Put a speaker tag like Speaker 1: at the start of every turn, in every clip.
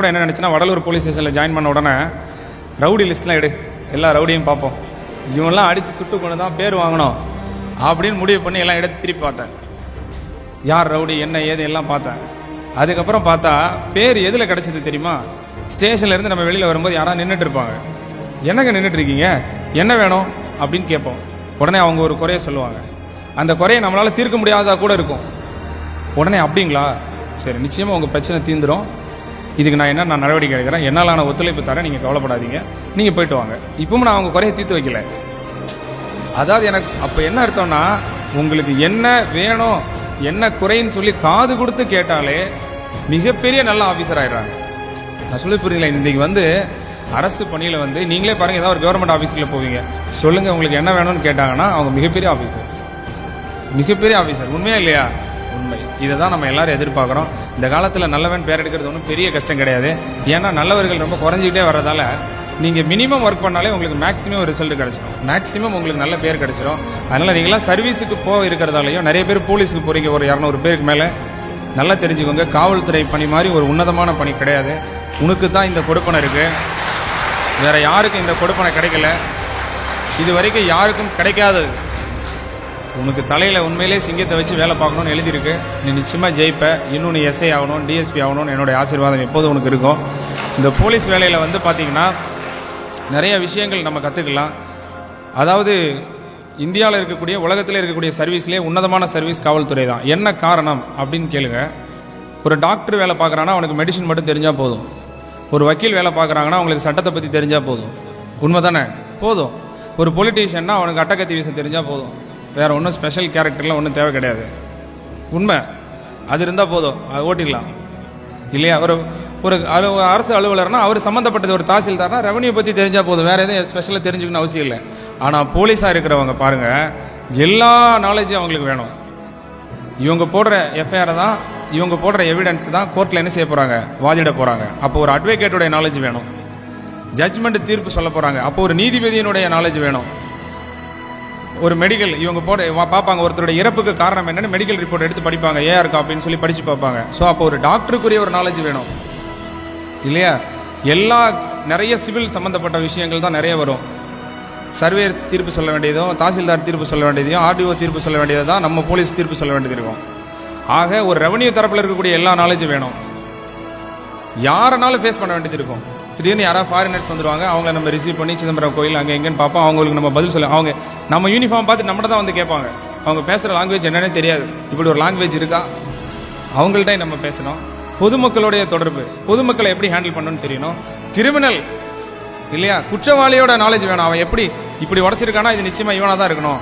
Speaker 1: கூட என்ன நினச்சுன்னா வடலூர் போலீஸ் ஸ்டேஷனில் ஜாயின் பண்ண உடனே ரவுடி லிஸ்ட்லாம் எடு. எல்லா ரவுடியும் பார்ப்போம். இவன்லாம் அடித்து சுட்டு கொண்டு தான் பேர் வாங்கணும் அப்படின்னு முடிவு பண்ணி எல்லாம் எடுத்து திருப்பி பார்த்தேன். யார் ரவுடி என்ன ஏது எல்லாம் பார்த்தேன். அதுக்கப்புறம் பார்த்தா பேர் எதில் கிடச்சது தெரியுமா? ஸ்டேஷன்ல இருந்து நம்ம வெளியில் வரும்போது யாராவது நின்றுட்டு இருப்பாங்க. என்னங்க நின்றுட்டு இருக்கீங்க? என்ன வேணும்? அப்படின்னு கேட்போம். உடனே அவங்க ஒரு குறைய சொல்லுவாங்க. அந்த குறையை நம்மளால் தீர்க்க முடியாததா கூட இருக்கும். உடனே அப்படிங்களா? சரி நிச்சயமாக உங்கள் பிரச்சனை தீந்துடும் இதுக்கு நான் என்ன நான் நடவடிக்கை எடுக்கிறேன் என்னாலான ஒத்துழைப்பு தரேன் நீங்கள் கவலைப்படாதீங்க. நீங்கள் போயிட்டு வாங்க. இப்பவும் நான் அவங்க குறைய தீர்த்து வைக்கல. அதாவது எனக்கு அப்போ என்ன அர்த்தம்னா உங்களுக்கு என்ன வேணும் என்ன குறைன்னு சொல்லி காது கொடுத்து கேட்டாலே மிகப்பெரிய நல்ல ஆஃபீஸர் ஆயிடுறாங்க. நான் சொல்லி புரியுங்களேன் இன்றைக்கி வந்து அரசு பணியில் வந்து நீங்களே பாருங்க ஏதாவது ஒரு கவர்மெண்ட் ஆஃபீஸில் போவீங்க. சொல்லுங்க உங்களுக்கு என்ன வேணும்னு கேட்டாங்கன்னா அவங்க மிகப்பெரிய ஆஃபீஸர் மிகப்பெரிய ஆஃபீஸர் உண்மையா இல்லையா? உண்மை. இதை தான் நம்ம எல்லாரும் எதிர்பார்க்குறோம். இந்த காலத்தில் நல்லவன் பேர் எடுக்கிறது ஒன்றும் பெரிய கஷ்டம் கிடையாது. ஏன்னா நல்லவர்கள் ரொம்ப குறைஞ்சிக்கிட்டே வர்றதால நீங்கள் மினிமம் ஒர்க் பண்ணாலே உங்களுக்கு மேக்ஸிமம் ரிசல்ட் கிடச்சிடும் மேக்ஸிமம் உங்களுக்கு நல்ல பேர் கிடச்சிடும் அதனால் நீங்களாம் சர்வீஸுக்கு போக இருக்கிறதாலையும் நிறைய பேர் போலீஸுக்கு போகிறீங்க ஒரு இரநூறு பேருக்கு மேலே. நல்லா தெரிஞ்சுக்கோங்க. காவல்துறை பணி மாதிரி ஒரு உன்னதமான பணி கிடையாது. உனக்கு தான் இந்த கொடுப்பனை இருக்குது வேறு யாருக்கும் இந்த கொடுப்பனை கிடைக்கல. இது வரைக்கும் யாருக்கும் கிடைக்காதது. உனக்கு தலையில் உண்மையிலே சிங்கத்தை வச்சு வேலை பார்க்கணும்னு எழுதியிருக்கு. நீ நிச்சயமாக ஜெயிப்ப. இன்னும் நீ எஸ்ஐ ஆகணும் டிஎஸ்பி ஆகணும்னு என்னுடைய ஆசீர்வாதம் எப்போதும் உனக்கு இருக்கும். இந்த போலீஸ் வேலையில் வந்து பார்த்திங்கன்னா நிறைய விஷயங்கள் நம்ம கற்றுக்கலாம் அதாவது இந்தியாவில் இருக்கக்கூடிய உலகத்தில் இருக்கக்கூடிய சர்வீஸ்லேயே உன்னதமான சர்வீஸ் காவல்துறை தான். என்ன காரணம் அப்படின்னு கேளுங்க. ஒரு டாக்டர் வேலை பார்க்குறான்னா அவனுக்கு மெடிசன் மட்டும் தெரிஞ்சால் போதும். ஒரு வக்கீல் வேலை பார்க்குறாங்கன்னா அவங்களுக்கு சட்டத்தை பற்றி தெரிஞ்சால் போதும். உண்மை தானே போதும். ஒரு பொலிட்டீஷியன்னா அவனுக்கு அட்டகத்தி வீச தெரிஞ்சால் போதும். வேறு ஒன்றும் ஸ்பெஷல் கேரக்டர்லாம் ஒன்றும் தேவை கிடையாது. உண்மை. அது இருந்தால் போதும். அது ஓட்டிடலாம். இல்லையா? ஒரு ஒரு அலு- அரசு அலுவலர்னா அவர் சம்மந்தப்பட்டது ஒரு தாசில்தார்னா ரெவன்யூ பற்றி தெரிஞ்சால் போதும். வேறு எதுவும் ஸ்பெஷலாக தெரிஞ்சுக்கணும் அவசியம் இல்லை. ஆனால் போலீஸாக இருக்கிறவங்க பாருங்கள் எல்லா நாலேஜும் அவங்களுக்கு வேணும். இவங்க போடுற எஃப்ஐஆர் தான் இவங்க போடுற எவிடன்ஸ் தான் கோர்ட்டில் என்ன செய்ய போகிறாங்க வாதிட போகிறாங்க அப்போ ஒரு அட்வொகேட்டோடைய நாலேஜ் வேணும். ஜட்ஜ்மெண்ட் தீர்ப்பு சொல்ல போகிறாங்க அப்போ ஒரு நீதிபதியினுடைய நாலேஜ் வேணும். ஒரு மெடிக்கல் இவங்க போட வா- பார்ப்பாங்க. ஒருத்தருடைய இறப்புக்கு காரணம் என்னென்னு மெடிக்கல் ரிப்போர்ட் எடுத்து படிப்பாங்க. ஏஆர் இருக்கா அப்படின்னு சொல்லி படித்து பார்ப்பாங்க. ஸோ அப்போ ஒரு டாக்டருக்குரிய ஒரு நாலேஜ் வேணும். இல்லையா? எல்லா நிறைய சிவில் சம்மந்தப்பட்ட விஷயங்கள் தான் நிறைய வரும். சர்வேர் தீர்ப்பு சொல்ல வேண்டியதும் தாசில்தார் தீர்ப்பு சொல்ல வேண்டியதையும் ஆர்டிஓ தீர்ப்பு சொல்ல வேண்டியது தான் நம்ம போலீஸ் தீர்ப்பு சொல்ல வேண்டியது இருக்கும். ஆக ஒரு ரெவன்யூ தரப்பில் இருக்கக்கூடிய எல்லா நாலேஜும் வேணும். யாரனாலும் ஃபேஸ் பண்ண வேண்டியது இருக்கும். திடீர்னு யாராவது ஃபாரினர்ஸ் வந்துருவாங்க அவங்கள நம்ம ரிசீவ் பண்ணி சிதம்பரம் கோயில் அங்கே எங்கேன்னு பார்ப்போம். அவங்களுக்கு நம்ம பதில் சொல்ல அவங்க நம்ம யூனிஃபார்ம் பார்த்து நம்மகிட்ட தான் வந்து கேட்பாங்க. அவங்க பேசுகிற லாங்குவேஜ் என்னன்னே தெரியாது. இப்படி ஒரு லாங்குவேஜ் இருக்கா? அவங்கள்ட்ட நம்ம பேசணும். பொதுமக்களுடைய தொடர்பு. பொதுமக்களை எப்படி ஹேண்டில் பண்ணணும்னு தெரியணும். கிரிமினல் இல்லையா? குற்றவாளியோட நாலேஜ் வேணும். அவன் எப்படி இப்படி உடச்சிருக்கானா? இது நிச்சயமாக இவனாக தான் இருக்கணும்.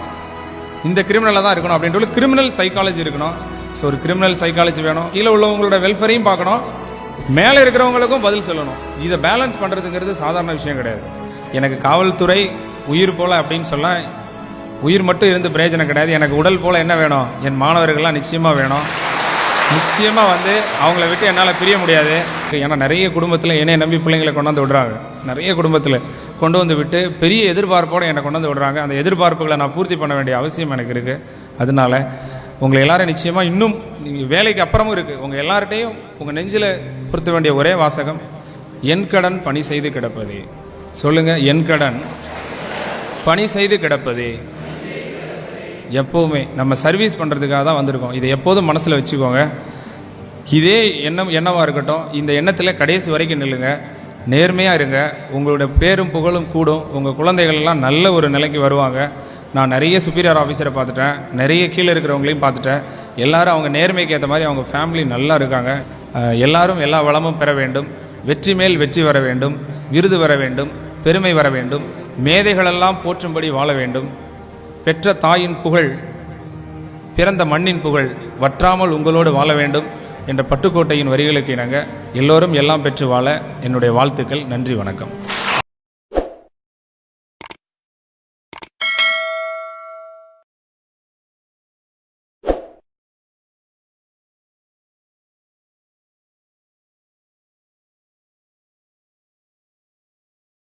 Speaker 1: இந்த கிரிமினலாக தான் இருக்கணும் அப்படின்ட்டு கிரிமினல் சைக்காலஜி இருக்கணும். ஸோ ஒரு கிரிமினல் சைக்காலஜி வேணும். கீழே உள்ளவங்களோட வெல்ஃபேரையும் பார்க்கணும். மேலே இருக்கிறவங்களுக்கும் பதில் சொல்லணும். இதை பேலன்ஸ் பண்ணுறதுங்கிறது சாதாரண விஷயம் கிடையாது. எனக்கு காவல்துறை உயிர் போல அப்படின்னு சொல்ல உயிர் மட்டும் இருந்து பிரயோஜனம் கிடையாது. எனக்கு உடல் போல என்ன வேணும்? என் மாணவர்கள்லாம் நிச்சயமாக வேணும். நிச்சயமாக வந்து அவங்கள விட்டு என்னால் பிரிய முடியாது. ஏன்னா நிறைய குடும்பத்தில் என்னை நம்பி பிள்ளைங்களை கொண்டாந்து விடுறாங்க. நிறைய குடும்பத்தில் கொண்டு வந்து விட்டு பெரிய எதிர்பார்ப்போடு என்னை கொண்டாந்து விடுறாங்க. அந்த எதிர்பார்ப்புகளை நான் பூர்த்தி பண்ண வேண்டிய அவசியம் எனக்கு இருக்குது அதனால உங்களை எல்லாரும் நிச்சயமாக இன்னும் நீங்கள் வேலைக்கு அப்புறமும் இருக்குது உங்கள் எல்லார்ட்டையும் உங்கள் நெஞ்சில் பொருத்த வேண்டிய ஒரே வாசகம் என் கடன் பணி செய்து கிடப்பது. சொல்லுங்கள் என் கடன் பணி செய்து கிடப்பது. எப்போவுமே நம்ம சர்வீஸ் பண்ணுறதுக்காக தான் வந்திருக்கோம். இதை எப்போதும் மனசில் வச்சுக்கோங்க. இதே எண்ணம் எண்ணமாக இருக்கட்டும் இந்த எண்ணத்தில் கடைசி வரைக்கும் நில்லுங்க. நேர்மையாக இருங்க. உங்களுடைய பேரும் புகழும் கூடும். உங்கள் குழந்தைகள் எல்லாம் நல்ல ஒரு நிலைக்கு வருவாங்க. நான் நிறைய சுப்பீரியர் ஆஃபீஸரை பார்த்துட்டேன். நிறைய கீழே இருக்கிறவங்களையும் பார்த்துட்டேன். எல்லாரும் அவங்க நேர்மைக்கு ஏற்ற மாதிரி அவங்க ஃபேமிலி நல்லா இருக்காங்க. எல்லாரும் எல்லா வளமும் பெற வேண்டும். வெற்றி மேல் வெற்றி வர வேண்டும். விருது வர வேண்டும். பெருமை வர வேண்டும். மேதைகளெல்லாம் போற்றும்படி வாழ வேண்டும். பெற்ற தாயின் புகழ் பிறந்த மண்ணின் புகழ் வற்றாமல் உங்களோடு வாழ வேண்டும் என்ற பட்டுக்கோட்டையின் வரிகளுக்கு இணங்க எல்லோரும் எல்லாம் பெற்று வாழ என்னுடைய வாழ்த்துக்கள். நன்றி வணக்கம்.